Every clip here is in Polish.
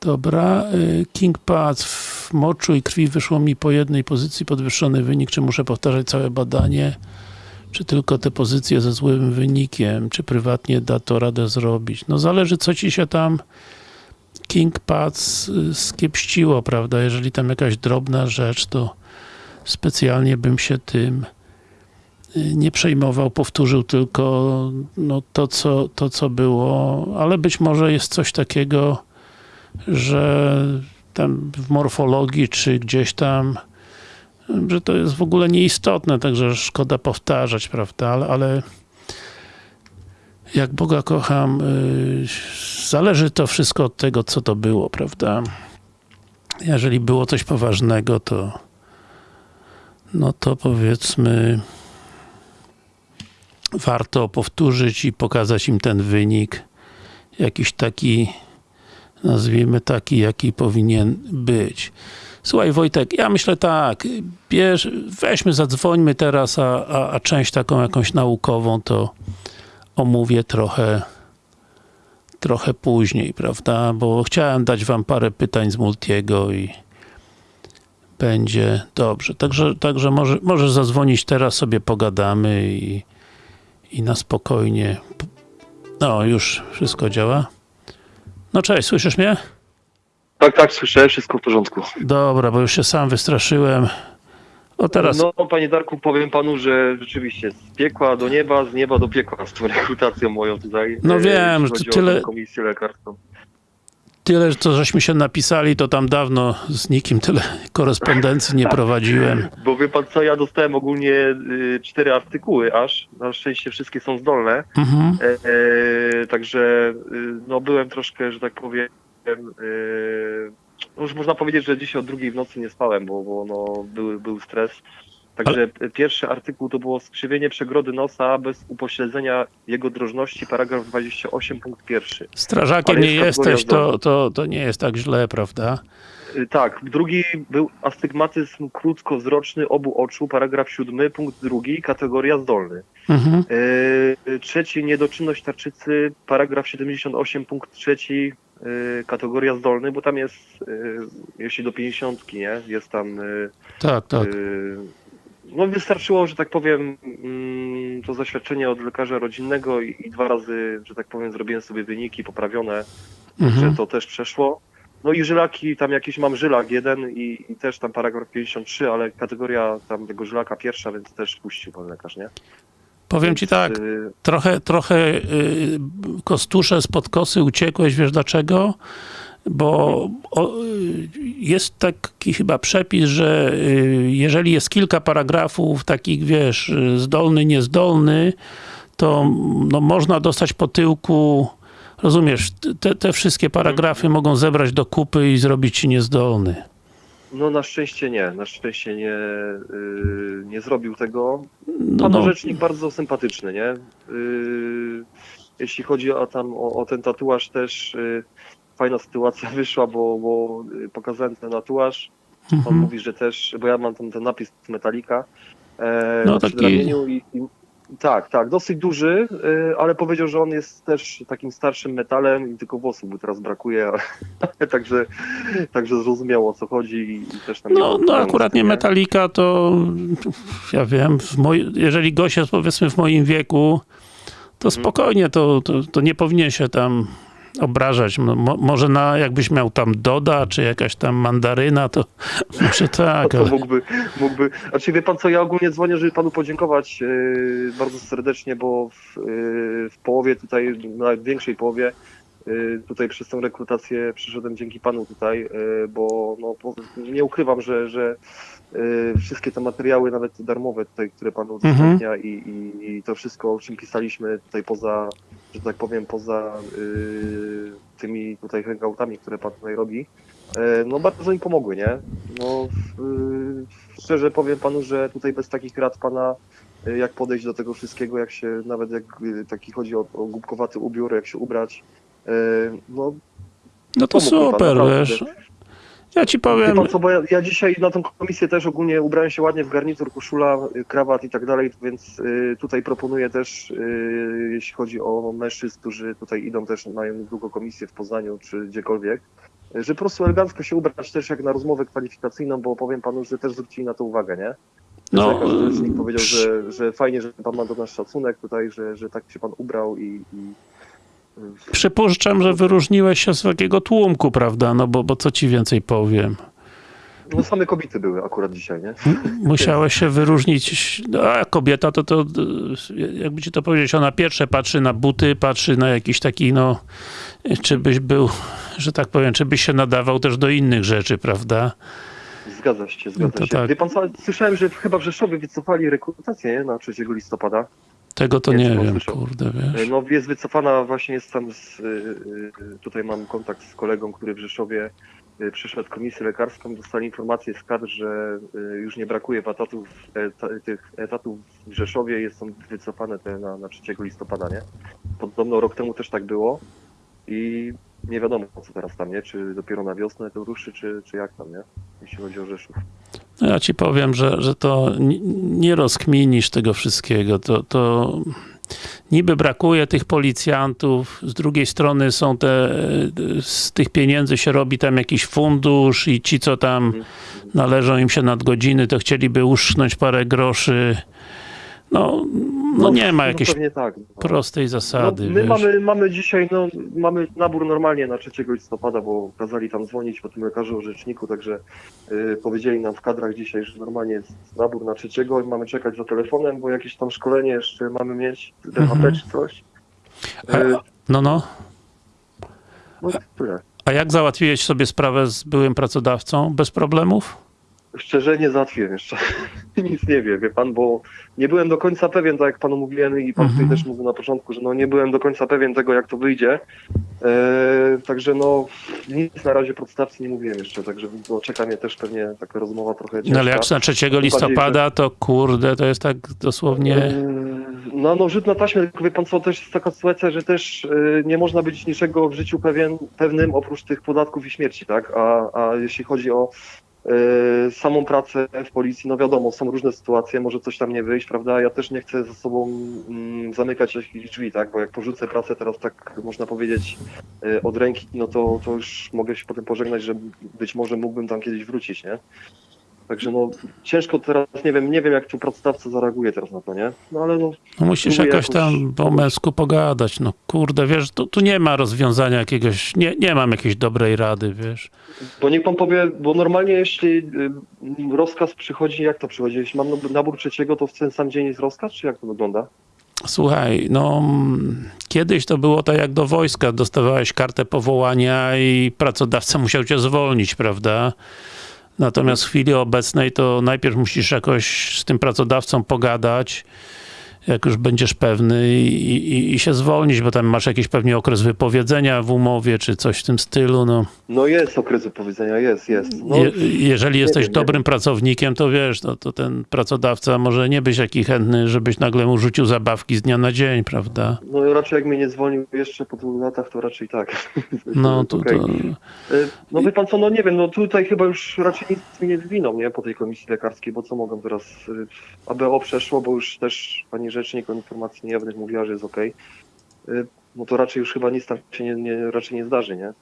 Dobra, y, King Path w moczu i krwi wyszło mi po jednej pozycji podwyższony wynik, czy muszę powtarzać całe badanie, czy tylko te pozycje ze złym wynikiem, czy prywatnie da to radę zrobić. No zależy co ci się tam King Path y, skiepściło, prawda, jeżeli tam jakaś drobna rzecz, to specjalnie bym się tym y, nie przejmował, powtórzył tylko no, to, co, to, co było, ale być może jest coś takiego, że tam w morfologii, czy gdzieś tam, że to jest w ogóle nieistotne, także szkoda powtarzać, prawda, ale, ale jak Boga kocham, yy, zależy to wszystko od tego, co to było, prawda. Jeżeli było coś poważnego, to no to powiedzmy warto powtórzyć i pokazać im ten wynik jakiś taki nazwijmy taki, jaki powinien być. Słuchaj Wojtek, ja myślę tak, bierz, weźmy, zadzwońmy teraz, a, a, a część taką jakąś naukową to omówię trochę trochę później, prawda, bo chciałem dać wam parę pytań z Multiego i będzie dobrze. Także, także może, możesz zadzwonić teraz, sobie pogadamy i, i na spokojnie. No, już wszystko działa. No cześć, słyszysz mnie? Tak, tak, słyszę, wszystko w porządku. Dobra, bo już się sam wystraszyłem. O teraz, No, panie Darku, powiem panu, że rzeczywiście z piekła do nieba, z nieba do piekła z tą rekrutacją moją tutaj. No e, wiem, że tyle- komisję lekarską. Tyle, co żeśmy się napisali, to tam dawno z nikim tyle korespondencji nie prowadziłem. Bo wie pan co, ja dostałem ogólnie y, cztery artykuły aż, na szczęście wszystkie są zdolne, Mhm. e, e, także y, no byłem troszkę, że tak powiem, y, no już można powiedzieć, że dzisiaj o drugiej w nocy nie spałem, bo, bo no, był, był stres. Także pierwszy artykuł to było skrzywienie przegrody nosa bez upośledzenia jego drożności, paragraf 28, punkt pierwszy. Strażakiem Ale nie kategoria jesteś, to, to, to nie jest tak źle, prawda? Y, Tak, drugi był astygmatyzm krótkowzroczny obu oczu, paragraf 7, punkt drugi, kategoria zdolny. Mhm. Yy, trzeci, niedoczynność tarczycy, paragraf 78, punkt trzeci, kategoria zdolny, bo tam jest, jeśli do 50, nie, jest tam, Tak, tak. No wystarczyło, że tak powiem, mm, to zaświadczenie od lekarza rodzinnego i, i dwa razy, że tak powiem, zrobiłem sobie wyniki poprawione, że Mhm. to też przeszło. No i żylaki, tam jakiś mam żylak jeden i, i też tam paragraf 53, ale kategoria tam tego żylaka pierwsza, więc też puścił pan lekarz, nie? Powiem ci tak, Y, trochę, trochę y, kostusze spod kosy uciekłeś, wiesz dlaczego? Bo jest taki chyba przepis, że y, jeżeli jest kilka paragrafów takich, wiesz, y, zdolny, niezdolny, to no, można dostać po tyłku, rozumiesz, te, te wszystkie paragrafy mogą zebrać do kupy i zrobić ci niezdolny. No na szczęście nie, na szczęście nie, y, nie zrobił tego. No, Pan no, rzecznik bardzo sympatyczny, nie? Y, jeśli chodzi o tam o, o ten tatuaż też y, fajna sytuacja wyszła, bo, bo y, pokazałem ten tatuaż. On mhm. mówi, że też, bo ja mam tam ten napis Metallica e, No, taki- i, i tak, tak, dosyć duży, y, ale powiedział, że on jest też takim starszym metalem i tylko włosów mu teraz brakuje, także, także zrozumiał o co chodzi i, i też tam No, no z akurat nie Metallica, to ja wiem, moj, jeżeli gość jest powiedzmy w moim wieku, to Mhm. spokojnie, to, to, to nie powinien się tam obrażać. Mo, mo- może na, jakbyś miał tam Doda, czy jakaś tam mandaryna, to może tak, To ale... mógłby, mógłby. Znaczy wie pan co, ja ogólnie dzwonię, żeby panu podziękować yy, bardzo serdecznie, bo w, yy, w połowie tutaj, nawet większej połowie, yy, tutaj przez tę rekrutację przyszedłem dzięki panu tutaj, bo no, nie ukrywam, że, że wszystkie te materiały, nawet te darmowe tutaj, które pan udostępnia i, i, i to wszystko, o czym pisaliśmy tutaj poza, że tak powiem, poza yy, tymi tutaj hangoutami, które pan tutaj robi, E, No bardzo mi pomogły, nie? No, y, szczerze powiem panu, że tutaj bez takich rad pana, y, jak podejść do tego wszystkiego, jak się, nawet jak y, taki chodzi o, o głupkowaty ubiór, jak się ubrać, y, no No to pan, super, naprawdę. wiesz. Ja ci Wie powiem, pan co, bo ja, ja dzisiaj na tą komisję też ogólnie ubrałem się ładnie w garnitur, koszula, y, krawat i tak dalej, więc y, tutaj proponuję też, y, jeśli chodzi o mężczyzn, którzy tutaj idą też, mają długo komisję w Poznaniu czy gdziekolwiek, że po prostu elegancko się ubrać też jak na rozmowę kwalifikacyjną, bo powiem panu, że też zwrócili na to uwagę, nie? No, Lekarz rzecznik powiedział, że, że fajnie, że pan ma do nas szacunek tutaj, że, że tak się pan ubrał i, i Przypuszczam, że wyróżniłeś się z takiego tłumku, prawda? No bo, bo co ci więcej powiem. no same kobiety były akurat dzisiaj, nie? Musiałeś się wyróżnić. A kobieta to, to, jakby ci to powiedzieć, ona pierwsze patrzy na buty, patrzy na jakiś taki, no, czy byś był, że tak powiem, czy byś się nadawał też do innych rzeczy, prawda? Zgadza się, zgadza No się. tak. Wie pan co, słyszałem, że chyba w Rzeszowie wycofali rekrutację nie? na 3 listopada. Tego to Nie, nie wiem, słyszał? kurde, wiesz. No jest wycofana, właśnie jest tam, z, y, y, tutaj mam kontakt z kolegą, który w Rzeszowie przyszedł komisję lekarską, dostali informację z kadr, że już nie brakuje etatów, eta, tych etatów w Rzeszowie, jest są wycofane te na, na 3 listopada, nie? Podobno rok temu też tak było i nie wiadomo co teraz tam, nie? Czy dopiero na wiosnę to ruszy, czy, czy jak tam, nie? Jeśli chodzi o Rzeszów. No ja ci powiem, że, że to ni- nie rozkminisz tego wszystkiego. To, to niby brakuje tych policjantów, z drugiej strony są te, z tych pieniędzy się robi tam jakiś fundusz i ci, co tam Mhm. należą im się nadgodziny, to chcieliby uszknąć parę groszy. No, no nie ma jakiejś pewnie tak. no. prostej zasady, No, my wiesz. mamy, mamy dzisiaj, no, mamy nabór normalnie na 3 listopada, bo kazali tam dzwonić po tym lekarzu orzeczniku, także y, powiedzieli nam w kadrach dzisiaj, że normalnie jest nabór na 3 i mamy czekać za telefonem, bo jakieś tam szkolenie jeszcze mamy mieć, DHP Mhm. czy coś. A- Y, No, no. no tyle. A jak załatwiłeś sobie sprawę z byłym pracodawcą? Bez problemów? Szczerze nie załatwiłem jeszcze. Nic nie wie, wie pan, bo nie byłem do końca pewien, tak jak panu mówiłem i pan Mhm. tutaj też mówił na początku, że no nie byłem do końca pewien tego, jak to wyjdzie. E, także no nic na razie podstawcy nie mówiłem jeszcze, także no, czeka mnie też pewnie taka rozmowa trochę ciężka. No ale jak na 3 listopada, to kurde, to jest tak dosłownie... E, No, no rzut na taśmę, tylko wie pan co, też jest taka sytuacja, że też e, nie można być niczego w życiu pewien, pewnym oprócz tych podatków i śmierci, tak? A, a jeśli chodzi o samą pracę w policji, no wiadomo, są różne sytuacje, może coś tam nie wyjść, prawda? Ja też nie chcę ze sobą mm, zamykać jakichś drzwi, tak? Bo jak porzucę pracę teraz tak można powiedzieć e, od ręki, no to, to już mogę się potem pożegnać, że być może mógłbym tam kiedyś wrócić, nie? Także no ciężko teraz, nie wiem, nie wiem jak tu pracodawca zareaguje teraz na to, nie? No ale no No musisz jakoś tam po męsku pogadać, no kurde, wiesz, tu, tu nie ma rozwiązania jakiegoś, nie, nie mam jakiejś dobrej rady, wiesz. Bo niech pan powie, bo normalnie jeśli y, rozkaz przychodzi, jak to przychodzi? Jeśli mam nabór trzeciego, to w ten sam dzień jest rozkaz, czy jak to wygląda? Słuchaj, no kiedyś to było tak jak do wojska, dostawałeś kartę powołania i pracodawca musiał cię zwolnić, prawda? Natomiast w chwili obecnej to najpierw musisz jakoś z tym pracodawcą pogadać, jak już będziesz pewny i, i, i się zwolnić, bo tam masz jakiś pewnie okres wypowiedzenia w umowie, czy coś w tym stylu, no. No jest okres wypowiedzenia, jest, jest. No, Je, jeżeli jesteś wiem, dobrym pracownikiem, to wiesz, no, to ten pracodawca może nie być taki chętny, żebyś nagle mu rzucił zabawki z dnia na dzień, prawda? no raczej jak mnie nie zwolnił jeszcze po tylu latach, to raczej tak. No to, Okej. to Y, No wie pan co, no nie wiem, no tutaj chyba już raczej nic mi nie zwiną, nie, po tej komisji lekarskiej, bo co mogą teraz, y, ABO przeszło, bo już też pani rzecznik o informacji niejawnych mówiła, że jest. Y, No to raczej już chyba nic tam się nie, nie, raczej nie zdarzy, nie?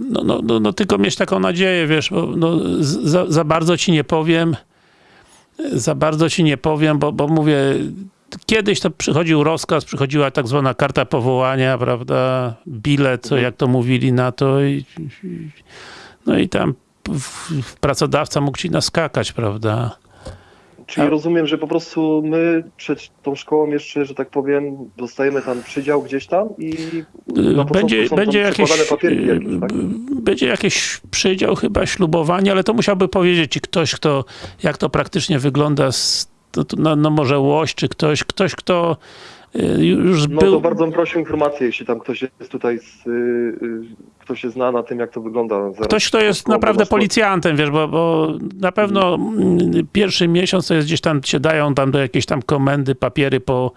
no, no, no, no tylko mieć taką nadzieję, wiesz, bo no, za, za bardzo ci nie powiem, za bardzo ci nie powiem, bo, bo mówię, kiedyś to przychodził rozkaz, przychodziła tak zwana karta powołania, prawda, bilet, co Mhm. jak to mówili na to i, i no i tam pracodawca mógł ci naskakać, prawda? Czyli A- rozumiem, że po prostu my przed tą szkołą jeszcze, że tak powiem, dostajemy tam przydział gdzieś tam i na początku Będzie, są będzie jakieś, papierki jakieś, tak? będzie jakiś przydział chyba ślubowanie, ale to musiałby powiedzieć ci ktoś, kto, jak to praktycznie wygląda, z, to, to, no, no może łoś, czy ktoś, ktoś, kto y, już No był... to bardzo bym prosił informację, jeśli tam ktoś jest tutaj, z, ktoś się zna na tym, jak to wygląda. Zaraz Ktoś, kto jest naprawdę policjantem, wiesz, bo, bo na pewno mm, pierwszy miesiąc to jest gdzieś tam, się dają tam do jakiejś tam komendy papiery po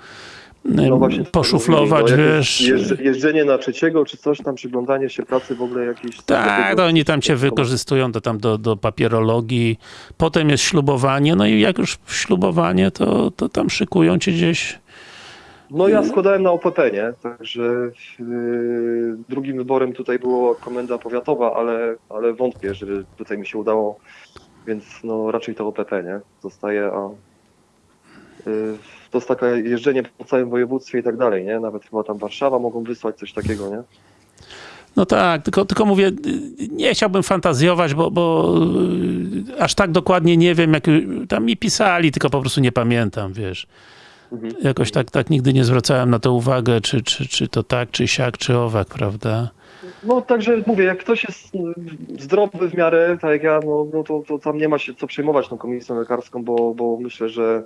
No właśnie, poszuflować, no, wiesz. jeżdż- Jeżdżenie na trzeciego, czy coś tam, przyglądanie się pracy w ogóle jakieś... Tak, to oni tam cię wykorzystują do, tam do, do papierologii. Potem jest ślubowanie, no i jak już ślubowanie, to, to tam szykują cię gdzieś No ja składałem na OPP, nie? Także yy, drugim wyborem tutaj było komenda powiatowa, ale, ale wątpię, żeby tutaj mi się udało, więc no raczej to OPP, nie? Zostaje, a yy, to jest takie jeżdżenie po całym województwie i tak dalej, nie? Nawet chyba tam Warszawa mogą wysłać coś takiego, nie? No tak, tylko, tylko mówię, nie chciałbym fantazjować, bo, bo y, aż tak dokładnie nie wiem, jak tam mi pisali, tylko po prostu nie pamiętam, wiesz. Mhm. Jakoś tak, tak nigdy nie zwracałem na to uwagę, czy, czy, czy to tak, czy siak, czy owak, prawda? No także mówię, jak ktoś jest mm, zdrowy w miarę, tak jak ja, no, no to, to tam nie ma się co przejmować tą komisją lekarską, bo, bo myślę, że,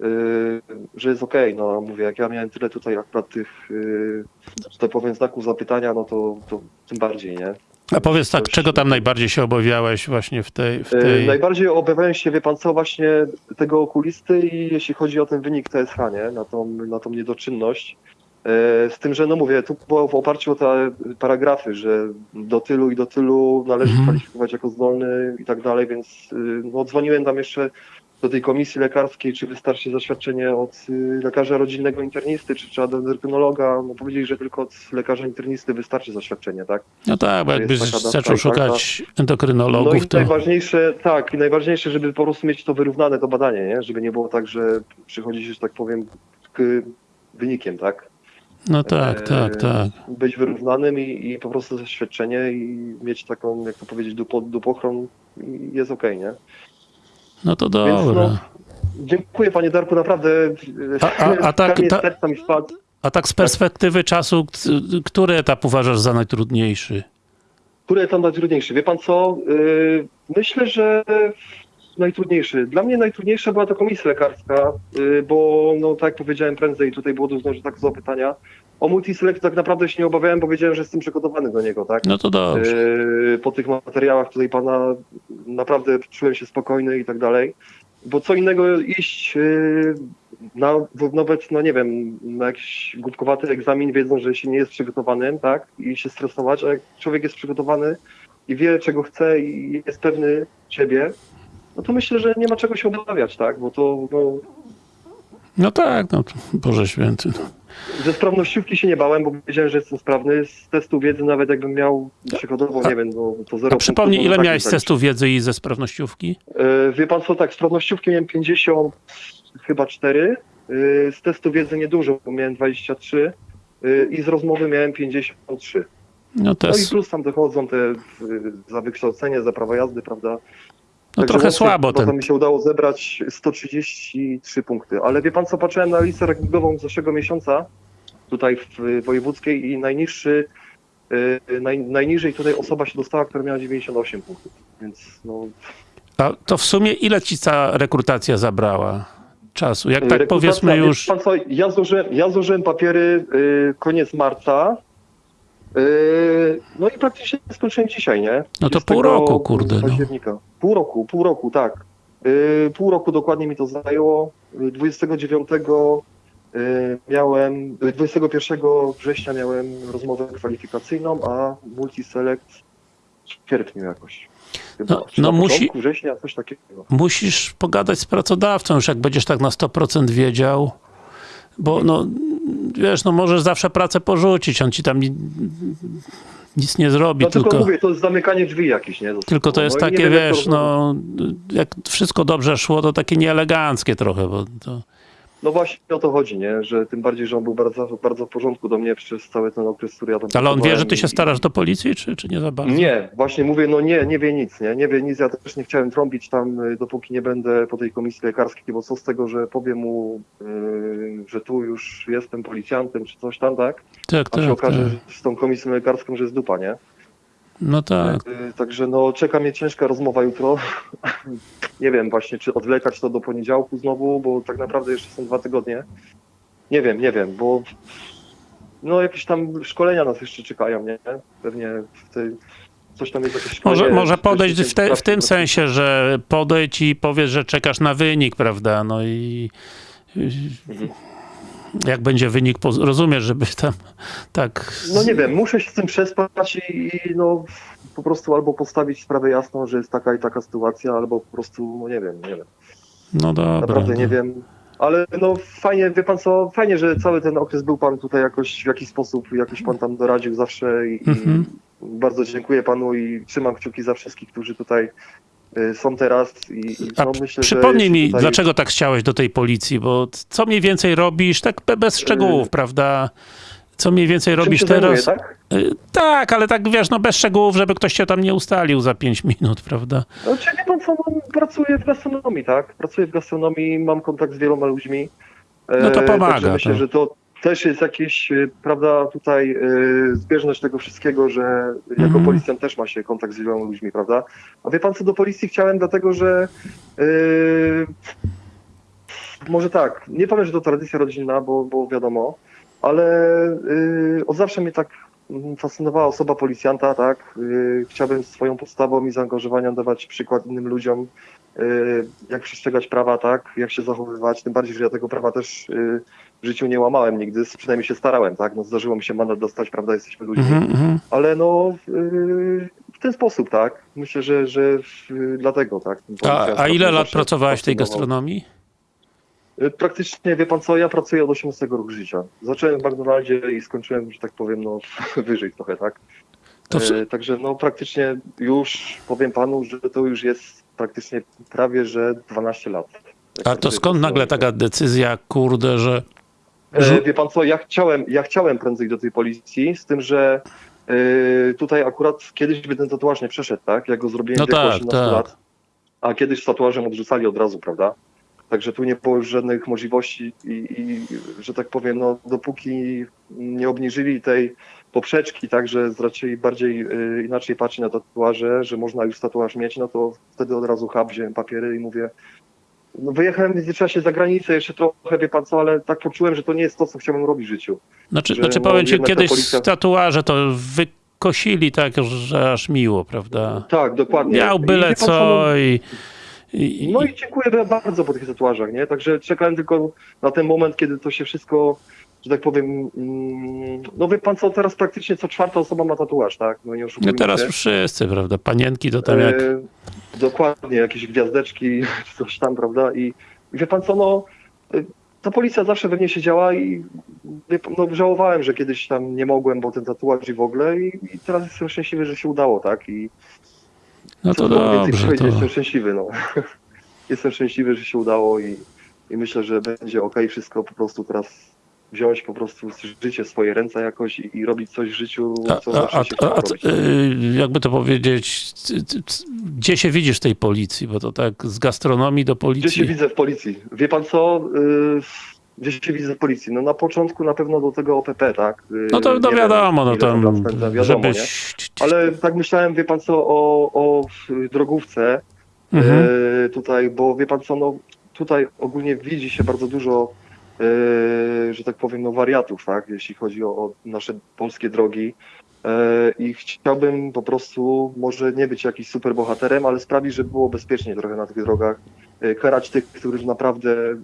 yy, że jest okej. No mówię, jak ja miałem tyle tutaj akurat tych, yy, że tak powiem, znaków zapytania, no to, to tym bardziej, nie? A powiedz tak, czego tam najbardziej się obawiałeś właśnie w tej... W Yy, tej... Najbardziej obawiałem się, wie pan co, właśnie tego okulisty i jeśli chodzi o ten wynik TSH, nie? Na tą, na tą niedoczynność. Yy, Z tym, że no mówię, tu było w oparciu o te paragrafy, że do tylu i do tylu należy Mhm. kwalifikować jako zdolny i tak dalej, więc yy, no, dzwoniłem tam jeszcze do tej komisji lekarskiej, czy wystarczy zaświadczenie od yy, lekarza rodzinnego internisty, czy trzeba do endokrynologa. No powiedzieli, że tylko od lekarza internisty wystarczy zaświadczenie, tak? No tak, bo jakbyś zaczął szukać No endokrynologów, i to... najważniejsze, tak, i najważniejsze, żeby po prostu mieć to wyrównane to badanie, nie? Żeby nie było tak, że przychodzi się, że tak powiem, k wynikiem, tak? No tak, tak, Eee, tak. Być wyrównanym i, i po prostu zaświadczenie i mieć taką, jak to powiedzieć, dupo, dupochron i jest okej, nie? No to Więc dobra. no, dziękuję panie Darku, naprawdę. A- a- a tak- ta-. A tak z perspektywy czasu, k- który etap uważasz za najtrudniejszy? Który tam najtrudniejszy? Wie pan co? Yy, myślę, że najtrudniejszy. Dla mnie najtrudniejsza była to komisja lekarska, yy, bo no tak jak powiedziałem prędzej, tutaj było dużo że tak zapytania. O multiselect tak naprawdę się nie obawiałem, bo wiedziałem, że jestem przygotowany do niego, tak? No to dobrze. Yy, po tych materiałach tutaj pana naprawdę czułem się spokojny i tak dalej. Bo co innego iść yy, na nawet, no nie wiem, na jakiś głupkowaty egzamin, wiedząc, że się nie jest przygotowanym, tak? I się stresować, a jak człowiek jest przygotowany i wie, czego chce i jest pewny siebie, no to myślę, że nie ma czego się obawiać, tak? Bo to, no, No tak, no Boże Święty. No. ze sprawnościówki się nie bałem, bo wiedziałem, że jestem sprawny. Z testu wiedzy nawet jakbym miał przykładowo, nie wiem, no, to zero A przypomnij, punktów, ile no, tak miałeś z testu wiedzy i ze sprawnościówki? E, Wie pan co, tak, sprawnościówki miałem 50, chyba 4, e, z testu wiedzy niedużo, bo miałem 23 e, i z rozmowy miałem 53. No to No i jest, plus tam dochodzą te za wykształcenie, za prawo jazdy, prawda? No Także trochę słabo ten. mi się udało zebrać 133 punkty, ale wie pan co, patrzyłem na listę rankingową z zeszłego miesiąca tutaj w y, wojewódzkiej i najniższy, y, naj, najniżej tutaj osoba się dostała, która miała 98 punktów, więc no A to w sumie ile ci ta rekrutacja zabrała czasu? Jak tak Rekrutacja, powiedzmy wie już... Pan co, ja, złożyłem, ja złożyłem papiery y, koniec marca. Y, no i praktycznie skończyłem dzisiaj, nie? No to 20 pół roku, kurde, no. Października. Pół roku, pół roku, tak. Y, pół roku dokładnie mi to zajęło. Y, 29 y, miałem, y, 21 września miałem rozmowę kwalifikacyjną, a multiselect w sierpniu jakoś. Chyba, No- no musi- września, coś takiego. Musisz pogadać z pracodawcą już, jak będziesz tak na 100% wiedział. Bo no, wiesz, no możesz zawsze pracę porzucić, on ci tam ni- nic nie zrobi, No tylko, tylko... mówię, to jest zamykanie drzwi jakieś, nie? Tylko to No jest nie takie, wiesz, no, jak wszystko dobrze szło, to takie nieeleganckie trochę, bo to... No właśnie o to chodzi, nie? Że tym bardziej, że on był bardzo, bardzo w porządku do mnie przez cały ten okres, który ja tam Ale on wie, że ty się starasz do policji, czy, czy nie za bardzo? Nie, właśnie mówię, no nie, nie wie nic, nie? Nie wie nic, ja też nie chciałem trąbić tam, y, dopóki nie będę po tej komisji lekarskiej, bo co z tego, że powiem mu, y, że tu już jestem policjantem, czy coś tam, tak? Tak, A się tak, okaże tak. z tą komisją lekarską, że jest dupa, nie? No tak. Y, Także no czeka mnie ciężka rozmowa jutro. nie wiem właśnie, czy odwlekać to do poniedziałku znowu, bo tak naprawdę jeszcze są dwa tygodnie. Nie wiem, nie wiem, bo no jakieś tam szkolenia nas jeszcze czekają, nie? Pewnie w tej, coś tam jest jakieś szkolenie. Może, może podejść w, te, w tym sensie, że podejdź i powiesz, że czekasz na wynik, prawda? No i Mhm. Jak będzie wynik, rozumiesz, żeby tam tak... No nie wiem, muszę się z tym przespać i, i no po prostu albo postawić sprawę jasną, że jest taka i taka sytuacja, albo po prostu, no nie wiem, nie wiem. No dobra. Naprawdę nie no. wiem. Ale no fajnie, wie pan co, fajnie, że cały ten okres był pan tutaj jakoś w jakiś sposób, jakoś pan tam doradził zawsze i, Mhm. i bardzo dziękuję panu i trzymam kciuki za wszystkich, którzy tutaj są teraz i, i no, myślę, przypomnij mi, tutaj... dlaczego tak chciałeś do tej policji, bo co mniej więcej robisz, tak be- bez szczegółów, prawda? Co mniej więcej Y- robisz teraz? Zajmuję, tak? Y, Tak, ale tak wiesz, no bez szczegółów, żeby ktoś cię tam nie ustalił za 5 minut, prawda? No, czy wie pan co, no, pracuję w gastronomii, tak? Pracuję w gastronomii, mam kontakt z wieloma ludźmi. E, No to pomaga, Także myślę, to. że to też jest jakieś, e, prawda, tutaj e, zbieżność tego wszystkiego, że jako Mhm. policjant też ma się kontakt z wieloma ludźmi, prawda? A wie pan co, do policji chciałem dlatego, że e, może tak, nie powiem, że to tradycja rodzinna, bo, bo wiadomo, ale e, od zawsze mnie tak mm, fascynowała osoba policjanta, tak? Yy, Chciałbym swoją postawą i zaangażowaniem dawać przykład innym ludziom, yy, jak przestrzegać prawa, tak? Jak się zachowywać, tym bardziej, że ja tego prawa też yy, w życiu nie łamałem nigdy, przynajmniej się starałem, tak? No zdarzyło mi się mandat dostać, prawda? Jesteśmy ludźmi, Mhm, mhm. ale no yy, w ten sposób, tak? Myślę, że, że yy, dlatego, tak? A, a ile lat pracowałeś w tej gastronomii? Y, Praktycznie, wie pan co, ja pracuję od 18 roku życia. Zacząłem w McDonaldzie i skończyłem, że tak powiem, no wyżej trochę, tak? W- Także no praktycznie już powiem panu, że to już jest praktycznie prawie, że 12 lat. A to skąd nagle taka decyzja, kurde, że... E, Wie pan co, ja chciałem, ja chciałem prędzej do tej policji, z tym, że e, tutaj akurat kiedyś by ten tatuaż nie przeszedł, tak? Ja go zrobiłem No w wieku tak, 18 tak. lat, a kiedyś z tatuażem odrzucali od razu, prawda? Także tu nie było już żadnych możliwości i, i że tak powiem, no dopóki nie obniżyli tej poprzeczki, tak, że raczej bardziej y, inaczej patrzy na tatuaże, że można już tatuaż mieć, no to wtedy od razu hub, wziąłem papiery i mówię, no wyjechałem w międzyczasie za granicę jeszcze trochę, wie pan co, ale tak poczułem, że to nie jest to, co chciałbym robić w życiu. Znaczy, że znaczy no, powiem ci, kiedyś policja- tatuaże to wykosili tak, że aż miło, prawda? Tak, dokładnie. Miał I byle no, co i... i, No i dziękuję bardzo po tych tatuażach, nie? Także czekałem tylko na ten moment, kiedy to się wszystko, że tak powiem, mm, no wie pan co, teraz praktycznie co czwarta osoba ma tatuaż, tak? No nie no teraz się. wszyscy, prawda? Panienki to tam jak... E, dokładnie, jakieś gwiazdeczki, coś tam, prawda? I, i wie pan co, no e, ta policja zawsze we mnie siedziała i wie pan, no, żałowałem, że kiedyś tam nie mogłem, bo ten tatuaż i w ogóle i, i teraz jestem szczęśliwy, że się udało, tak? I No to dobrze, to... jestem szczęśliwy, no. jestem szczęśliwy, że się udało i, i myślę, że będzie ok, wszystko po prostu teraz wziąć po prostu życie w swoje ręce jakoś i, i robić coś w życiu, A, co a, a, się a, a y, jakby to powiedzieć, gdzie się widzisz w tej policji? Bo to tak z gastronomii do Gdzie się policji. widzę w policji? Wie pan co? Yy, gdzie się widzę w policji? No na początku na pewno do tego OPP, tak? Yy, No to, no nie wiadomo, no ile tam spędzam, wiadomo, nie? żebyś... Ale tak myślałem, wie pan co, o, o y, drogówce, Mhm. e, tutaj, bo wie pan co, no tutaj ogólnie widzi się bardzo dużo, że tak powiem, no wariatów, tak, jeśli chodzi o, o nasze polskie drogi. E, I chciałbym po prostu, może nie być jakiś super bohaterem, ale sprawić, żeby było bezpiecznie trochę na tych drogach. E, karać tych, którzy naprawdę e,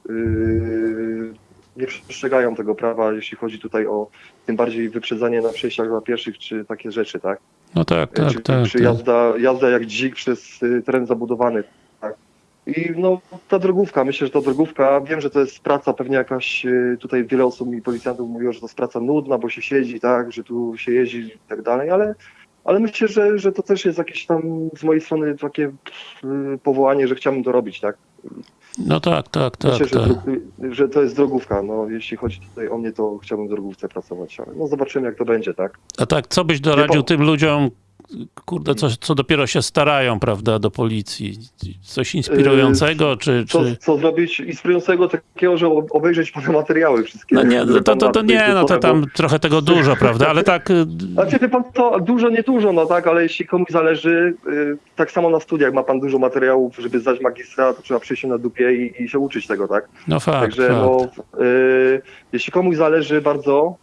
nie przestrzegają tego prawa, jeśli chodzi tutaj o tym bardziej wyprzedzanie na przejściach dla pieszych, czy takie rzeczy, tak? No tak, tak, czy, tak. czy tak. jazda, jazda jak dzik przez teren zabudowany. Tak. I no, ta drogówka, myślę, że ta drogówka, wiem, że to jest praca pewnie jakaś, y, tutaj wiele osób mi policjantów mówiło, że to jest praca nudna, bo się siedzi, tak, że tu się jeździ i tak dalej, ale, ale myślę, że, że to też jest jakieś tam z mojej strony takie y, powołanie, że chciałbym to robić, tak. No tak, tak, tak. Myślę, że, tak. dro- że to jest drogówka, no jeśli chodzi tutaj o mnie, to chciałbym w drogówce pracować, ale no zobaczymy jak to będzie, tak. A tak, co byś doradził tym ludziom, kurde, co, co dopiero się starają, prawda, do policji? Coś inspirującego, czy... co, czy... co zrobić inspirującego takiego, że ob- obejrzeć pana materiały wszystkie. No nie, które to, to, to tutaj nie, no to tam trochę tego dużo, prawda, ale tak... y, Znaczy, wie pan to dużo, nie dużo, no tak, ale jeśli komuś zależy, y, tak samo na studiach ma pan dużo materiałów, żeby zdać magistra, to trzeba przyjść na dupie i, i się uczyć tego, tak? No fakt, Także fakt. no, y, jeśli komuś zależy bardzo,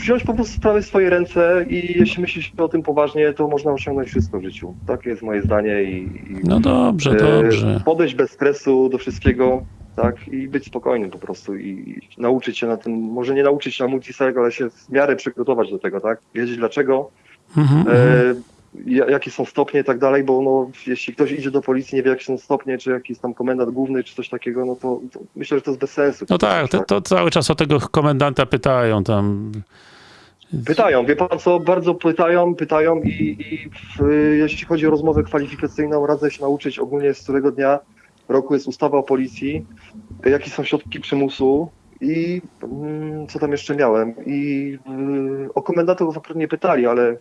wziąć po prostu sprawy w swoje ręce i jeśli myśli się o tym poważnie, to można osiągnąć wszystko w życiu. Takie jest moje zdanie i, i No dobrze, E, dobrze. Podejść bez stresu do wszystkiego, tak, i być spokojnym po prostu i, i nauczyć się na tym, może nie nauczyć się na multiseg, ale się w miarę przygotować do tego, tak, wiedzieć dlaczego. Mhm. E, jakie są stopnie i tak dalej, bo no, jeśli ktoś idzie do policji, nie wie jakie są stopnie, czy jakiś tam komendant główny, czy coś takiego, no to, to myślę, że to jest bez sensu. No tak, to, to cały czas o tego komendanta pytają tam. Pytają, wie pan co, bardzo pytają, pytają i, i w, jeśli chodzi o rozmowę kwalifikacyjną, radzę się nauczyć ogólnie z którego dnia roku jest ustawa o policji, jakie są środki przymusu i mm, co tam jeszcze miałem. I y, o komendantów akurat nie pytali, ale...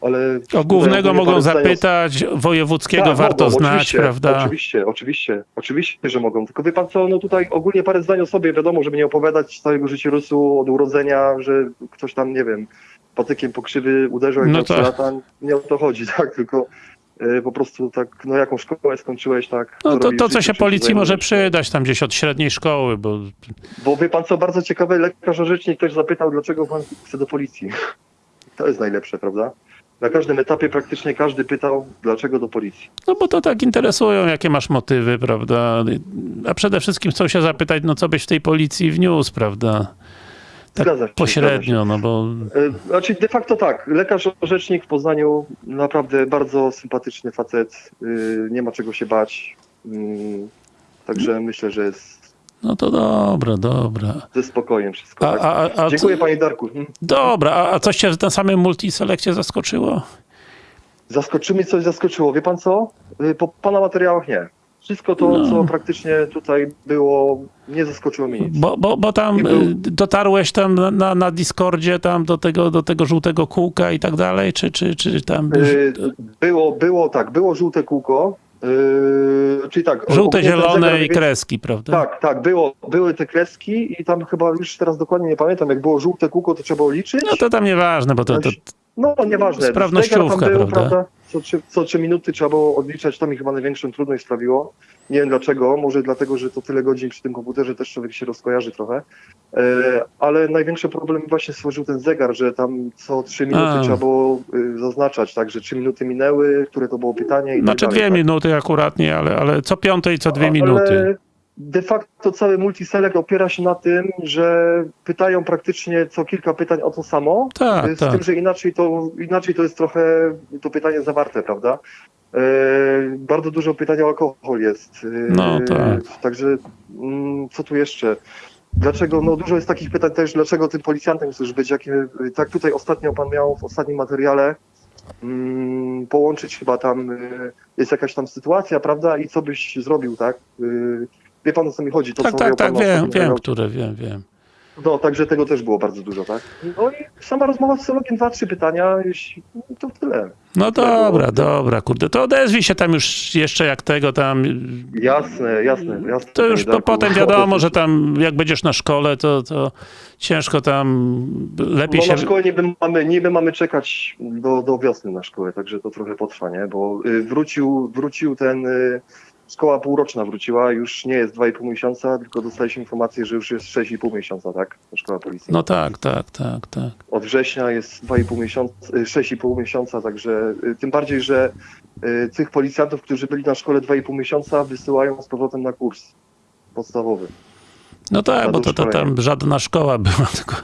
ale O głównego mogą zapytać, wojewódzkiego tak, warto mogą, znać, oczywiście, prawda? Oczywiście, oczywiście, oczywiście, że mogą. Tylko wie pan co, no tutaj ogólnie parę zdań o sobie, wiadomo, żeby nie opowiadać całego życiorysu od urodzenia, że ktoś tam, nie wiem, patykiem pokrzywy uderzył jak No no tak. lata. Nie o to chodzi, tak, tylko y, po prostu tak, no jaką szkołę skończyłeś, tak. No to, to co się policji może przydać tam gdzieś od średniej szkoły, bo Bo wie pan co, bardzo ciekawe, lekarz orzecznik ktoś zapytał, dlaczego pan chce do policji. To jest najlepsze, prawda? Na każdym etapie praktycznie każdy pytał, dlaczego do policji. No bo to tak interesują, jakie masz motywy, prawda? A przede wszystkim chcą się zapytać, no co byś w tej policji wniósł, prawda? Tak Zgadza się, pośrednio, no bo E, Znaczy de facto tak, lekarz orzecznik w Poznaniu, naprawdę bardzo sympatyczny facet, y, nie ma czego się bać, Mm, także myślę, że jest no to dobra, dobra. ze spokojem wszystko. A, tak? a, a, Dziękuję co, panie Darku. Hmm. dobra, a, a coś cię na samym multiselekcie zaskoczyło? Zaskoczyło mnie coś, zaskoczyło. Wie pan co? Y, Po pana materiałach nie. Wszystko to, No. co praktycznie tutaj było, nie zaskoczyło mnie nic. Bo, bo, bo tam Nie był- y, dotarłeś tam na- na, na Discordzie tam do tego, do tego żółtego kółka i tak dalej, czy, czy, czy tam Y, Było, było tak, było żółte kółko, y, czyli tak. żółte, zielone zegar i kreski, prawda? Tak, tak, było, były te kreski i tam chyba już teraz dokładnie nie pamiętam, jak było żółte kółko, to trzeba było liczyć. No to tam nieważne, bo to, to No, nieważne. Sprawnościówka, był, prawda? Co trzy, co trzy minuty trzeba było odliczać, to mi chyba największą trudność sprawiło. Nie wiem dlaczego, może dlatego, że to tyle godzin przy tym komputerze też człowiek się rozkojarzy trochę. E, ale największy problem właśnie stworzył ten zegar, że tam co trzy minuty A. trzeba było y, zaznaczać, tak, że trzy minuty minęły, które to było pytanie i Znaczy tak dalej. dwie tak. minuty akuratnie, ale, ale co piąte i co dwie Ale minuty. De facto cały multiselect opiera się na tym, że pytają praktycznie co kilka pytań o to samo, Tak, z tak. tym, że inaczej to, inaczej to jest trochę to pytanie zawarte, prawda? E, bardzo dużo pytań o alkohol jest. E, No, tak. Także mm, co tu jeszcze? Dlaczego, no dużo jest takich pytań też, dlaczego tym policjantem chcesz być? Jakie, tak tutaj ostatnio pan miał w ostatnim materiale mm, połączyć chyba tam, y, jest jakaś tam sytuacja, prawda? I co byś zrobił, tak? Y, wie pan o co mi chodzi? To, Tak, co tak, pan tak, wiem, wiem, materiale. które, wiem, wiem. No, także tego też było bardzo dużo, tak? No i sama rozmowa z psychologiem, dwa, trzy pytania, jeśli, no to tyle. No dobra, dobra, kurde, to odezwij się tam już jeszcze jak tego tam, Jasne, jasne, jasne. to już po, potem wiadomo, że tam jak będziesz na szkole, to, to ciężko tam, lepiej No się... na szkołę niby mamy, niby mamy czekać do, do wiosny na szkołę, także to trochę potrwa, nie? Bo y, wrócił, wrócił ten, y, szkoła półroczna wróciła, już nie jest 2,5 miesiąca, tylko dostaliśmy informację, że już jest 6,5 miesiąca, tak? Szkoła policji. No tak, tak, tak, tak. Od września jest 2,5 miesiąca, y, 6,5 miesiąca, także y, tym bardziej, że y, tych policjantów, którzy byli na szkole 2,5 miesiąca, wysyłają z powrotem na kurs podstawowy. No tak, bo to, to tam żadna szkoła była, tylko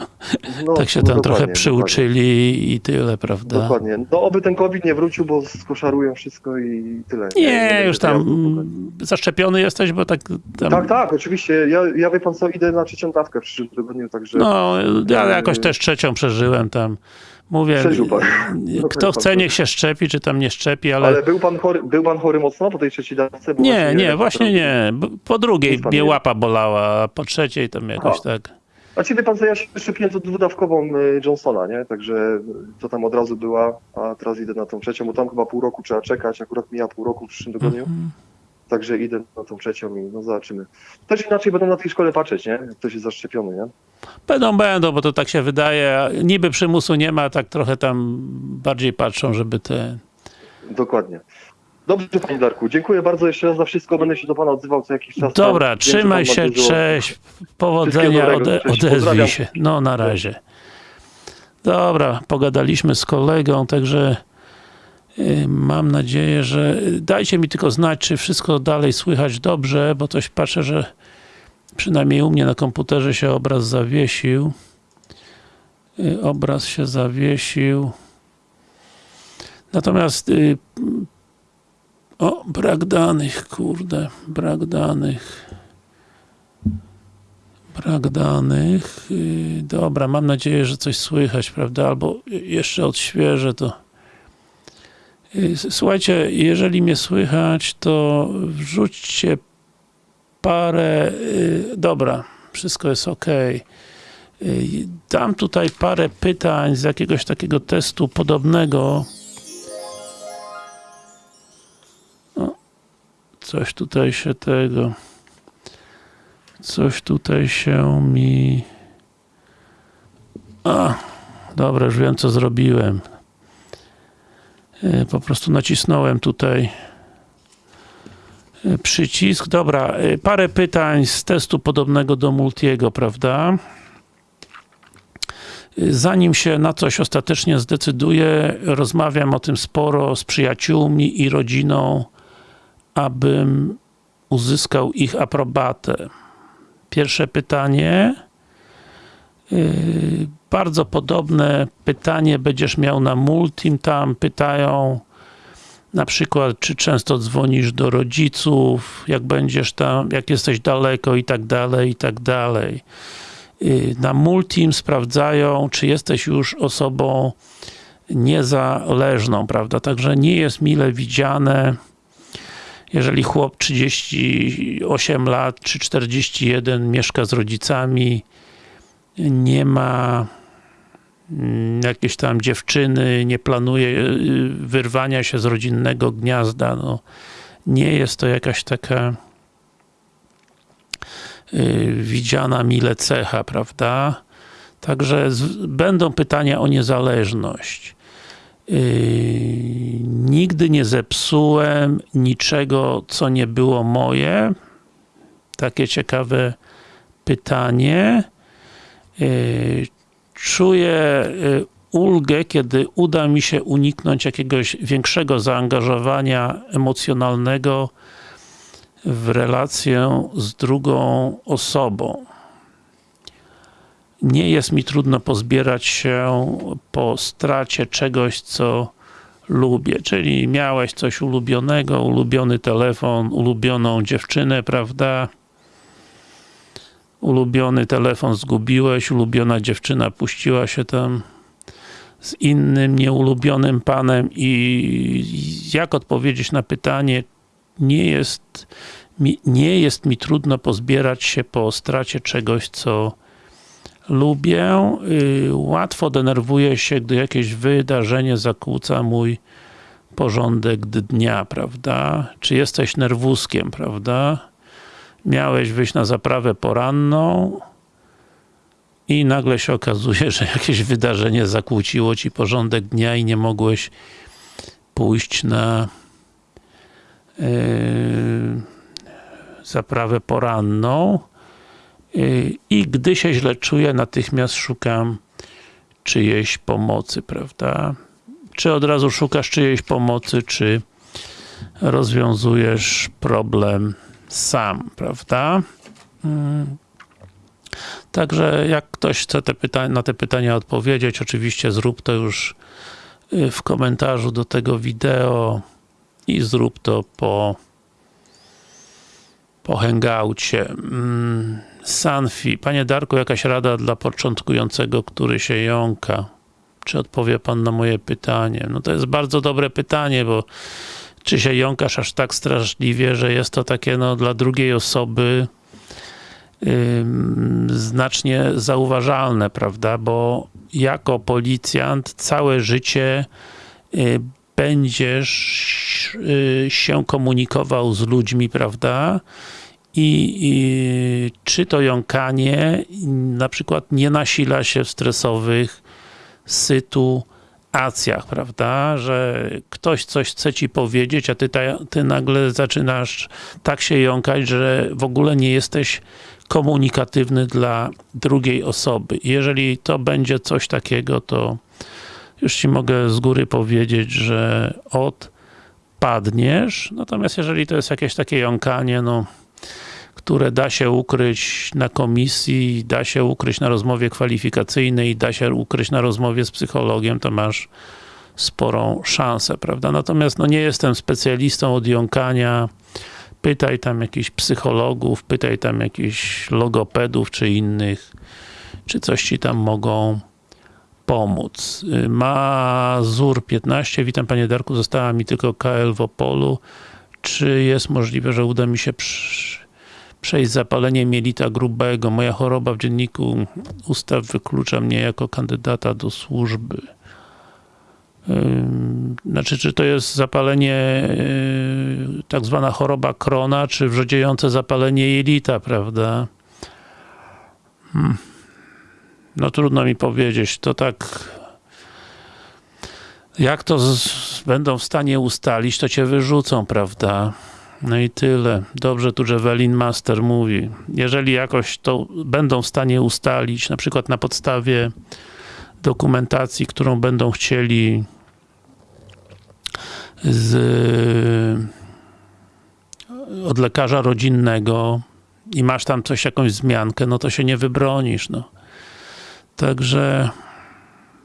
No, tak się no tam dokładnie, trochę dokładnie. przyuczyli i tyle, prawda? Dokładnie. No oby ten COVID nie wrócił, bo skoszarują wszystko i tyle. Nie, będzie już tam mm, zaszczepiony jesteś, bo tak tam... Tak, tak, oczywiście. Ja, ja wie pan co, idę na trzecią dawkę w przyszłym tygodniu, także No, ja jakoś też trzecią przeżyłem tam. Mówię, kto chce, niech się szczepi, czy tam nie szczepi, ale... ale był pan chory, był pan chory mocno po tej trzeciej dawce? Nie, nie, właśnie nie. Po drugiej mnie nie- łapa bolała, a po trzeciej tam jakoś Aha. tak... Znaczy wie pan co, ja szczepiłem to dwudawkową y, Johnsona, nie? Także to tam od razu była, a teraz idę na tą trzecią, bo tam chyba pół roku trzeba czekać, akurat mija pół roku w przyszłym tygodniu, Mhm. Także idę na tą trzecią i no zobaczymy. Też inaczej będą na tej szkole patrzeć, nie? Jak ktoś jest zaszczepiony, nie? Będą, będą, bo to tak się wydaje. Niby przymusu nie ma, tak trochę tam bardziej patrzą, żeby te... Dokładnie. Dobrze, panie Darku. Dziękuję bardzo jeszcze raz za wszystko. Będę się do pana odzywał co jakiś czas. Dobra, Wiem, trzymaj się, cześć, powodzenia, ode, odezwij się. No, na razie. Dobra, pogadaliśmy z kolegą, także mam nadzieję, że dajcie mi tylko znać, czy wszystko dalej słychać dobrze, bo coś patrzę, że przynajmniej u mnie na komputerze się obraz zawiesił. Y, Obraz się zawiesił. Natomiast y, o, brak danych, kurde, brak danych. Brak danych. y, Dobra, mam nadzieję, że coś słychać, prawda? Albo jeszcze odświeżę to. Słuchajcie, jeżeli mnie słychać, to wrzućcie parę. y, Dobra, wszystko jest ok. Dam tutaj parę pytań z jakiegoś takiego testu podobnego. O, coś tutaj się tego. Coś tutaj się mi. A, dobra, już wiem co zrobiłem. Y, Po prostu nacisnąłem tutaj y, przycisk. Dobra, y, parę pytań z testu podobnego do Multiego, prawda? Zanim się na coś ostatecznie zdecyduję, rozmawiam o tym sporo z przyjaciółmi i rodziną, abym uzyskał ich aprobatę. Pierwsze pytanie. Yy, bardzo podobne pytanie będziesz miał na Multim. Tam pytają na przykład, czy często dzwonisz do rodziców, jak będziesz tam, jak jesteś daleko i tak dalej, i tak dalej. Yy, Na Multim sprawdzają, czy jesteś już osobą niezależną, prawda? Także nie jest mile widziane, jeżeli chłop 38 lat czy 41 mieszka z rodzicami, nie ma mm, jakiejś tam dziewczyny, nie planuje y, wyrwania się z rodzinnego gniazda, no, nie jest to jakaś taka y, widziana mile cecha, prawda? Także będą pytania o niezależność. Yy, nigdy nie zepsułem niczego, co nie było moje. Takie ciekawe pytanie. Yy, czuję yy, ulgę, kiedy uda mi się uniknąć jakiegoś większego zaangażowania emocjonalnego w relację z drugą osobą. Nie jest mi trudno pozbierać się po stracie czegoś, co lubię, czyli miałeś coś ulubionego, ulubiony telefon, ulubioną dziewczynę, prawda? Ulubiony telefon zgubiłeś, ulubiona dziewczyna puściła się tam z innym nieulubionym panem i jak odpowiedzieć na pytanie, nie jest mi, nie jest mi trudno pozbierać się po stracie czegoś, co lubię. Y, Łatwo denerwuję się, gdy jakieś wydarzenie zakłóca mój porządek dnia, prawda? Czy jesteś nerwuskiem, prawda? Miałeś wyjść na zaprawę poranną i nagle się okazuje, że jakieś wydarzenie zakłóciło ci porządek dnia i nie mogłeś pójść na yy, zaprawę poranną Yy, i gdy się źle czuję, natychmiast szukam czyjejś pomocy, prawda? Czy od razu szukasz czyjejś pomocy, czy rozwiązujesz problem sam, prawda? Mm. Także jak ktoś chce te na te pytania odpowiedzieć, oczywiście zrób to już yy, w komentarzu do tego wideo i zrób to po po hangoucie. Mm, Sanfi. Panie Darku, jakaś rada dla początkującego, który się jąka? Czy odpowie Pan na moje pytanie? No to jest bardzo dobre pytanie, bo czy się jąkasz aż tak straszliwie, że jest to takie no, dla drugiej osoby znacznie zauważalne, prawda? Bo jako policjant całe życie y, będziesz y, się komunikował z ludźmi, prawda? I, I czy to jąkanie na przykład nie nasila się w stresowych sytuacjach, prawda? Że ktoś coś chce ci powiedzieć, a ty, ta, ty nagle zaczynasz tak się jąkać, że w ogóle nie jesteś komunikatywny dla drugiej osoby. Jeżeli to będzie coś takiego, to już ci mogę z góry powiedzieć, że odpadniesz. Natomiast jeżeli to jest jakieś takie jąkanie, no które da się ukryć na komisji, da się ukryć na rozmowie kwalifikacyjnej, da się ukryć na rozmowie z psychologiem, to masz sporą szansę, prawda? Natomiast no, nie jestem specjalistą od jąkania. Pytaj tam jakichś psychologów, pytaj tam jakichś logopedów czy innych, czy coś ci tam mogą pomóc. Mazur 15, witam panie Darku, została mi tylko KL w Opolu. Czy jest możliwe, że uda mi się przy, przejść zapalenie mielita grubego? Moja choroba w dzienniku ustaw wyklucza mnie jako kandydata do służby. Znaczy, czy to jest zapalenie, yy, tak zwana choroba krona, czy wrzodziejące zapalenie jelita, prawda? Hmm. No trudno mi powiedzieć, to tak jak to z, będą w stanie ustalić, to cię wyrzucą, prawda? No i tyle. Dobrze tu Javelin Master mówi. Jeżeli jakoś to będą w stanie ustalić, na przykład na podstawie dokumentacji, którą będą chcieli z, od lekarza rodzinnego i masz tam coś, jakąś wzmiankę, no to się nie wybronisz, no. Także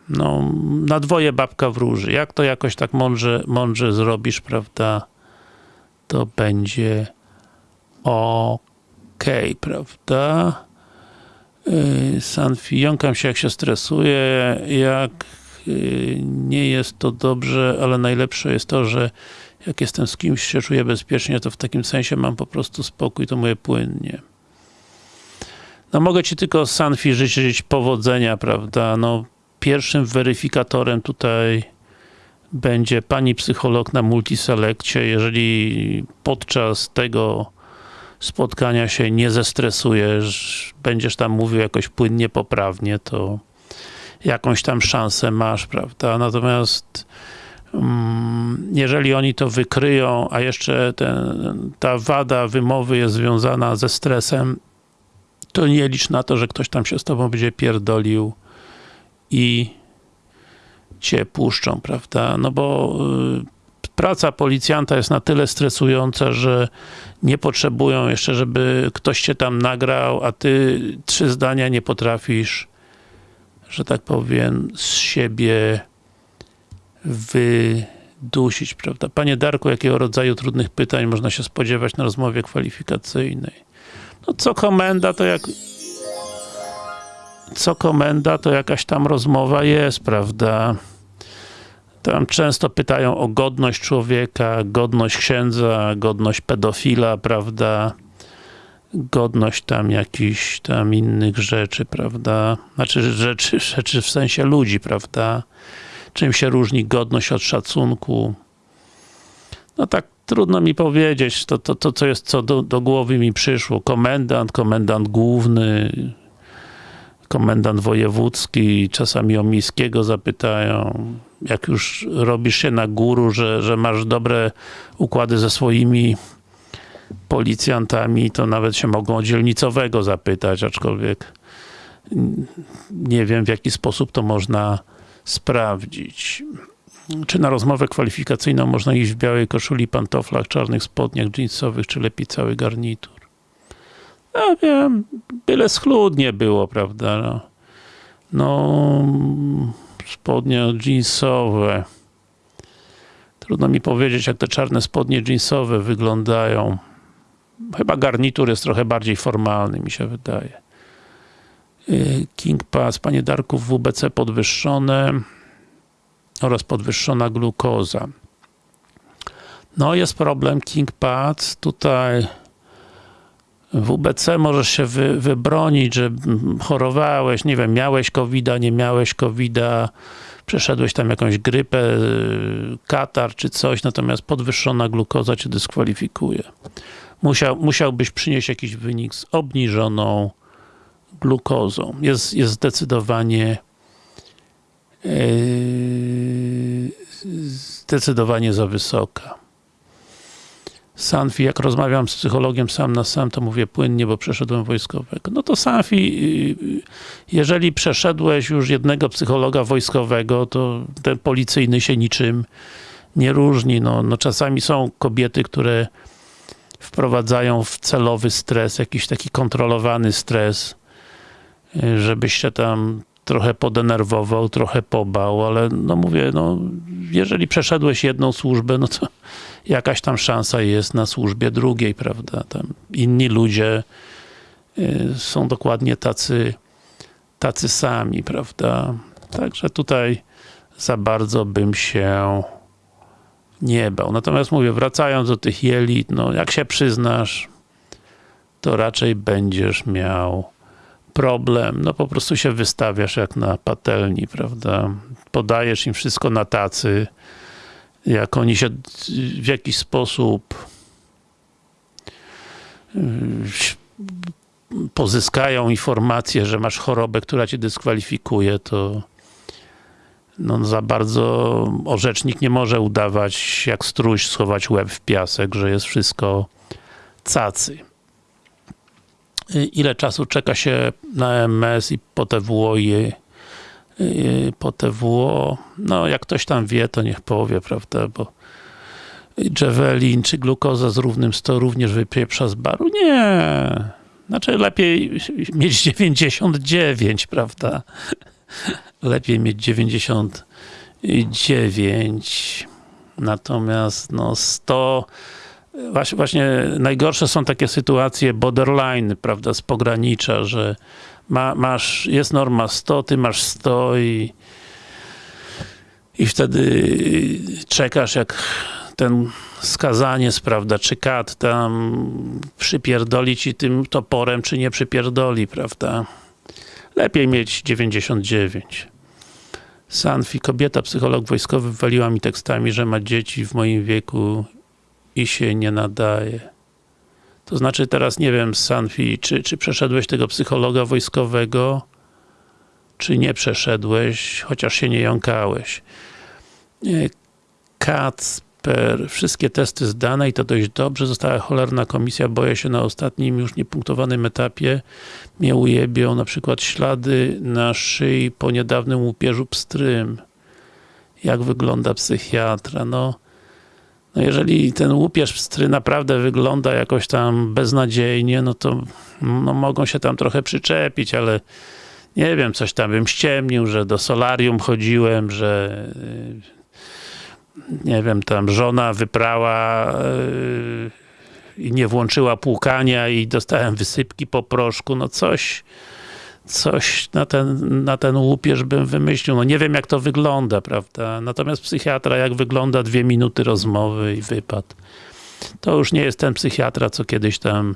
no, na dwoje babka wróży. Jak to jakoś tak mądrze, mądrze zrobisz, prawda, to będzie ok, prawda? Yy, Sanfi, jąkam się jak się stresuje, jak yy, nie jest to dobrze, ale najlepsze jest to, że jak jestem z kimś, się czuję bezpiecznie, to w takim sensie mam po prostu spokój, to moje płynnie. No mogę Ci tylko Sanfi życzyć powodzenia, prawda, no pierwszym weryfikatorem tutaj będzie pani psycholog na multiselekcie. Jeżeli podczas tego spotkania się nie zestresujesz, będziesz tam mówił jakoś płynnie, poprawnie, to jakąś tam szansę masz, prawda? Natomiast mm, jeżeli oni to wykryją, a jeszcze ten, ta wada wymowy jest związana ze stresem, to nie licz na to, że ktoś tam się z tobą będzie pierdolił i cię puszczą, prawda? No bo y, praca policjanta jest na tyle stresująca, że nie potrzebują jeszcze, żeby ktoś cię tam nagrał, a ty trzy zdania nie potrafisz, że tak powiem, z siebie wydusić, prawda? Panie Darku, jakiego rodzaju trudnych pytań można się spodziewać na rozmowie kwalifikacyjnej? No co komenda, to jak co komenda, to jakaś tam rozmowa jest, prawda? Tam często pytają o godność człowieka, godność księdza, godność pedofila, prawda? Godność tam jakichś tam innych rzeczy, prawda? Znaczy rzeczy, rzeczy w sensie ludzi, prawda? Czym się różni godność od szacunku? No tak trudno mi powiedzieć, to, to, to co jest, co do, do głowy mi przyszło. Komendant, komendant główny, komendant wojewódzki, czasami o miejskiego zapytają, jak już robisz się na guru, że, że masz dobre układy ze swoimi policjantami, to nawet się mogą o dzielnicowego zapytać, aczkolwiek nie wiem w jaki sposób to można sprawdzić. Czy na rozmowę kwalifikacyjną można iść w białej koszuli, pantoflach, czarnych spodniach jeansowych, czy lepiej cały garnitur? Ja wiem, byle schludnie było, prawda? No, no spodnie jeansowe. Trudno mi powiedzieć, jak te czarne spodnie jeansowe wyglądają. Chyba garnitur jest trochę bardziej formalny, mi się wydaje. King Pass, panie Darku, WBC podwyższone oraz podwyższona glukoza. No jest problem King Pads, tutaj w UBC możesz się wy, wybronić, że chorowałeś, nie wiem, miałeś covid nie miałeś covid przeszedłeś tam jakąś grypę, katar czy coś, natomiast podwyższona glukoza cię dyskwalifikuje. Musiał, musiałbyś przynieść jakiś wynik z obniżoną glukozą. Jest, jest zdecydowanie yy, zdecydowanie za wysoka. Sanfi, jak rozmawiam z psychologiem sam na sam, to mówię płynnie, bo przeszedłem wojskowego. No to Sanfi, yy, jeżeli przeszedłeś już jednego psychologa wojskowego, to ten policyjny się niczym nie różni. No, no czasami są kobiety, które wprowadzają w celowy stres, jakiś taki kontrolowany stres, yy, żebyś się tam trochę podenerwował, trochę pobał, ale no mówię, no jeżeli przeszedłeś jedną służbę, no to jakaś tam szansa jest na służbie drugiej, prawda? Tam inni ludzie y, są dokładnie tacy, tacy sami, prawda? Także tutaj za bardzo bym się nie bał. Natomiast mówię, wracając do tych jelit, no jak się przyznasz, to raczej będziesz miał problem. No po prostu się wystawiasz jak na patelni, prawda? Podajesz im wszystko na tacy. Jak oni się w jakiś sposób yy, pozyskają informację, że masz chorobę, która cię dyskwalifikuje, to no za bardzo orzecznik nie może udawać jak struś, schować łeb w piasek, że jest wszystko cacy. Ile czasu czeka się na MS i po i i po TWO, no jak ktoś tam wie, to niech powie, prawda, bo Javelin czy glukoza z równym 100 również wypieprza z baru? Nie. Znaczy lepiej mieć 99, prawda? Lepiej mieć 99. Natomiast no 100 właśnie, właśnie najgorsze są takie sytuacje borderline, prawda, z pogranicza, że ma, masz, jest norma 100, ty masz 100 i i wtedy czekasz jak ten skazaniec, prawda, czy kat tam przypierdoli ci tym toporem, czy nie przypierdoli, prawda. Lepiej mieć 99. Sanfi, kobieta, psycholog wojskowy waliła mi tekstami, że ma dzieci w moim wieku i się nie nadaje. To znaczy teraz nie wiem, Sanfi, czy, czy przeszedłeś tego psychologa wojskowego, czy nie przeszedłeś, chociaż się nie jąkałeś. Kacper, wszystkie testy zdane i to dość dobrze. Została cholerna komisja, boję się na ostatnim już niepunktowanym etapie mnie ujebią na przykład ślady na szyi po niedawnym łupieżu pstrym. Jak wygląda psychiatra? No, no jeżeli ten łupież pstry naprawdę wygląda jakoś tam beznadziejnie, no to no mogą się tam trochę przyczepić, ale nie wiem, coś tam bym ściemnił, że do solarium chodziłem, że nie wiem, tam żona wyprała yy, i nie włączyła płukania i dostałem wysypki po proszku, no coś coś na ten, na ten łupież bym wymyślił. No nie wiem jak to wygląda, prawda? Natomiast psychiatra jak wygląda dwie minuty rozmowy i wypad. To już nie jest ten psychiatra, co kiedyś tam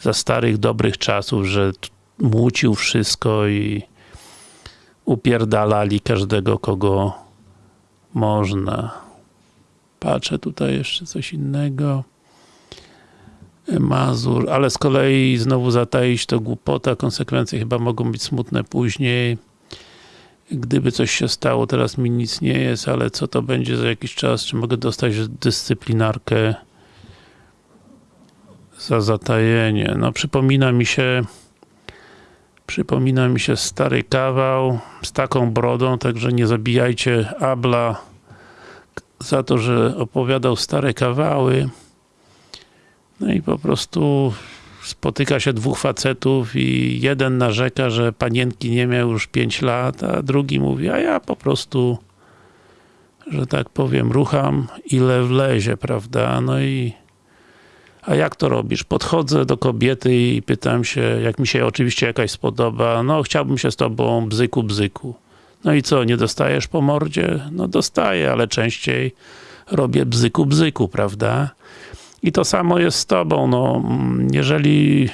za starych, dobrych czasów, że młócił wszystko i upierdalali każdego, kogo można. Patrzę tutaj jeszcze coś innego. Mazur, ale z kolei znowu zataić to głupota, konsekwencje chyba mogą być smutne później. Gdyby coś się stało, teraz mi nic nie jest, ale co to będzie za jakiś czas, czy mogę dostać dyscyplinarkę za zatajenie. No przypomina mi się przypomina mi się stary kawał z taką brodą, także nie zabijajcie Abla za to, że opowiadał stare kawały. No i po prostu spotyka się dwóch facetów i jeden narzeka, że panienki nie miał już 5 lat, a drugi mówi, a ja po prostu że tak powiem, rucham ile wlezie, prawda? No i a jak to robisz? Podchodzę do kobiety i pytam się, jak mi się oczywiście jakaś spodoba, no chciałbym się z tobą bzyku, bzyku. No i co, nie dostajesz po mordzie? No dostaję, ale częściej robię bzyku, bzyku, prawda? I to samo jest z tobą, no, jeżeli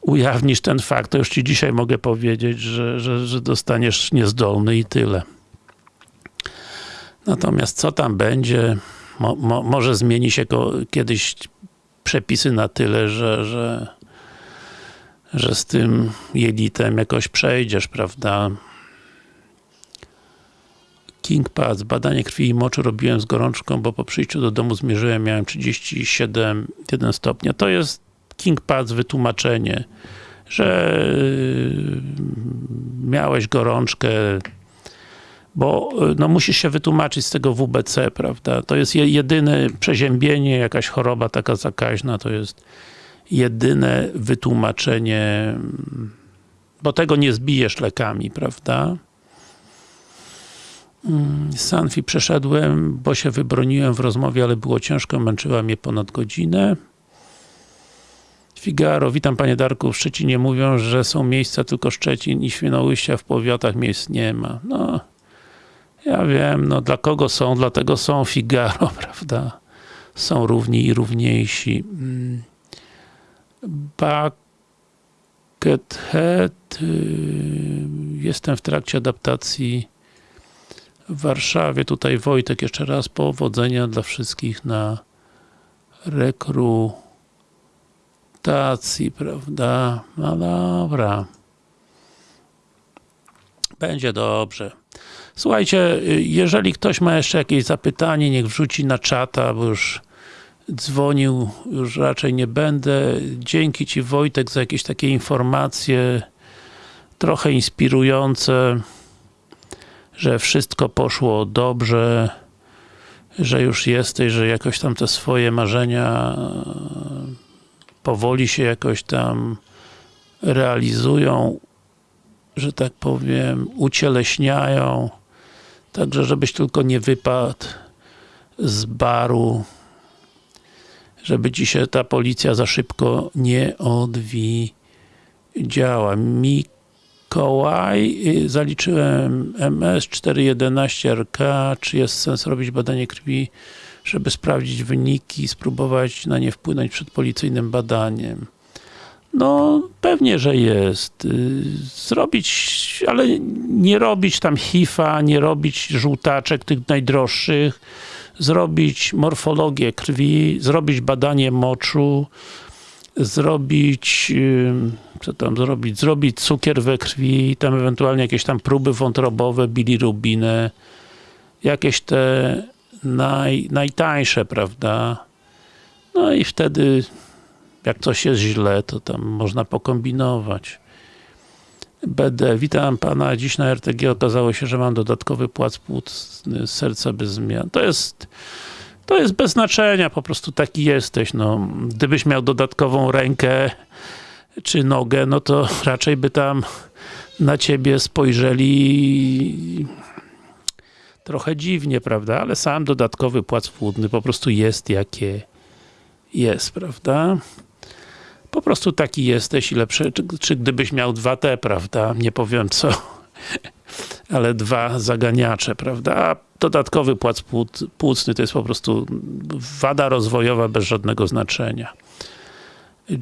ujawnisz ten fakt, to już ci dzisiaj mogę powiedzieć, że, że, że dostaniesz niezdolny i tyle. Natomiast co tam będzie, mo, mo, może zmieni się kiedyś przepisy na tyle, że, że, że z tym jelitem jakoś przejdziesz, prawda? King Pass, badanie krwi i moczu robiłem z gorączką, bo po przyjściu do domu zmierzyłem, miałem 37,1 stopnia. To jest King Pass wytłumaczenie, że miałeś gorączkę, bo no, musisz się wytłumaczyć z tego WBC, prawda? To jest jedyne przeziębienie, jakaś choroba taka zakaźna, to jest jedyne wytłumaczenie bo tego nie zbijesz lekami, prawda? Mm, Sanfi przeszedłem, bo się wybroniłem w rozmowie, ale było ciężko, męczyła mnie ponad godzinę. Figaro, witam panie Darku, w Szczecinie mówią, że są miejsca tylko Szczecin i Świnoujścia, w powiatach miejsc nie ma. No, ja wiem, no dla kogo są, dlatego są Figaro, prawda? Są równi i równiejsi. Mm. Buckethead, y, jestem w trakcie adaptacji w Warszawie. Tutaj Wojtek, jeszcze raz powodzenia dla wszystkich na rekrutacji, prawda? No dobra. Będzie dobrze. Słuchajcie, jeżeli ktoś ma jeszcze jakieś zapytanie, niech wrzuci na czata, bo już dzwonił, już raczej nie będę. Dzięki Ci Wojtek za jakieś takie informacje trochę inspirujące, że wszystko poszło dobrze, że już jesteś, że jakoś tam te swoje marzenia e, powoli się jakoś tam realizują, że tak powiem, ucieleśniają. Także żebyś tylko nie wypadł z baru, żeby ci się ta policja za szybko nie odwidziała. Mikołaj, y, zaliczyłem MS 411 RK, czy jest sens robić badanie krwi, żeby sprawdzić wyniki, spróbować na nie wpłynąć przed policyjnym badaniem. No, pewnie, że jest. Y, Zrobić, ale nie robić tam hifa, nie robić żółtaczek tych najdroższych, zrobić morfologię krwi, zrobić badanie moczu, zrobić, co tam zrobić, zrobić cukier we krwi, tam ewentualnie jakieś tam próby wątrobowe, bilirubinę, jakieś te naj, najtańsze, prawda? No i wtedy jak coś jest źle, to tam można pokombinować. BD, witam pana, dziś na RTG okazało się, że mam dodatkowy płac płucny serca bez zmian. To jest to jest bez znaczenia, po prostu taki jesteś, no. Gdybyś miał dodatkową rękę czy nogę, no to raczej by tam na ciebie spojrzeli trochę dziwnie, prawda? Ale sam dodatkowy płac płótny po prostu jest jakie jest, prawda? Po prostu taki jesteś i lepszy, czy, czy gdybyś miał dwa T, prawda? Nie powiem co, ale dwa zaganiacze, prawda? Dodatkowy płac płuc- płucny to jest po prostu wada rozwojowa bez żadnego znaczenia.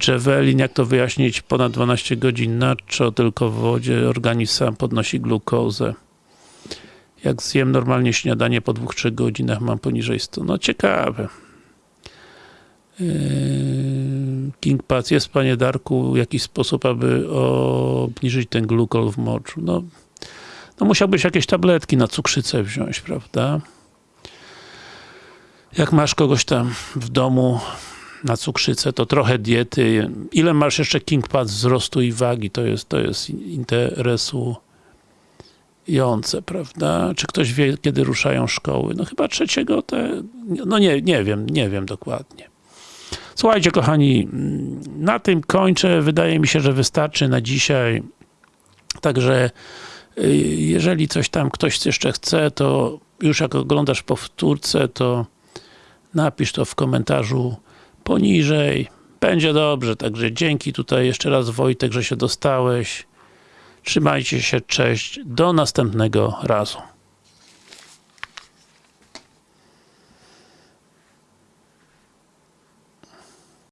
Javelin, jak to wyjaśnić? Ponad 12 godzin nacho, tylko w wodzie, organizm sam podnosi glukozę. Jak zjem normalnie śniadanie po 2-3 godzinach mam poniżej 100. No ciekawe. Yy, King Pass, jest panie Darku jakiś sposób, aby obniżyć ten glukol w moczu? No, no musiałbyś jakieś tabletki na cukrzycę wziąć, prawda? Jak masz kogoś tam w domu na cukrzycę, to trochę diety. Ile masz jeszcze King Pass wzrostu i wagi? To jest, to jest interesujące, prawda? Czy ktoś wie, kiedy ruszają szkoły? No chyba trzeciego te... No nie, nie wiem, nie wiem dokładnie. Słuchajcie kochani, na tym kończę. Wydaje mi się, że wystarczy na dzisiaj. Także jeżeli coś tam ktoś jeszcze chce, to już jak oglądasz powtórce, to napisz to w komentarzu poniżej. Będzie dobrze, także dzięki tutaj jeszcze raz Wojtek, że się dostałeś. Trzymajcie się, cześć, do następnego razu.